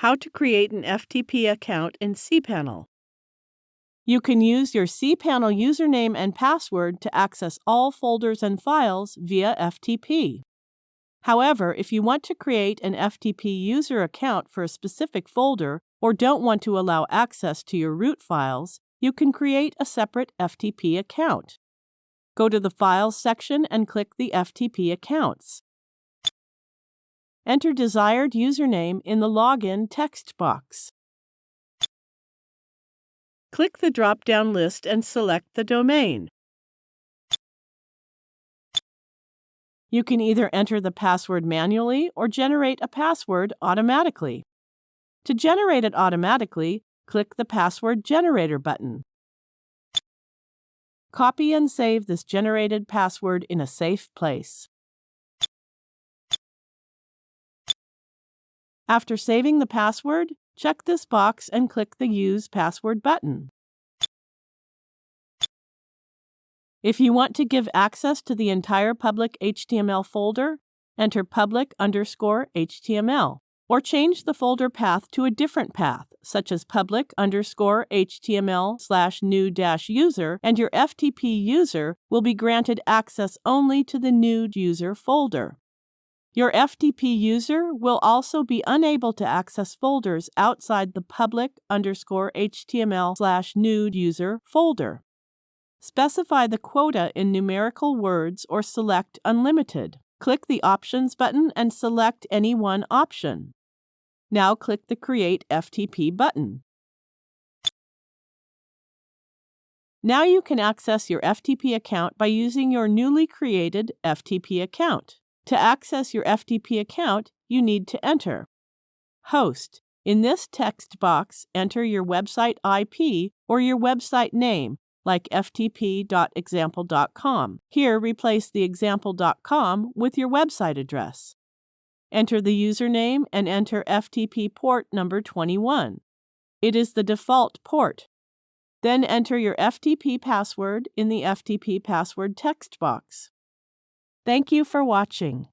How to create an FTP account in cPanel. You can use your cPanel username and password to access all folders and files via FTP. However, if you want to create an FTP user account for a specific folder or don't want to allow access to your root files, you can create a separate FTP account. Go to the Files section and click the FTP Accounts. Enter desired username in the Login text box. Click the drop-down list and select the domain. You can either enter the password manually or generate a password automatically. To generate it automatically, click the Password Generator button. Copy and save this generated password in a safe place. After saving the password, check this box and click the Use Password button. If you want to give access to the entire public HTML folder, enter public underscore HTML, or change the folder path to a different path, such as public underscore HTML slash new dash user, and your FTP user will be granted access only to the new user folder. Your FTP user will also be unable to access folders outside the public underscore HTML slash new user folder. Specify the quota in numerical words or select Unlimited. Click the Options button and select any one option. Now click the Create FTP button. Now you can access your FTP account by using your newly created FTP account. To access your FTP account, you need to enter Host. In this text box, enter your website IP or your website name like ftp.example.com. Here, replace the example.com with your website address. Enter the username and enter FTP port number 21. It is the default port. Then enter your FTP password in the FTP password text box. Thank you for watching.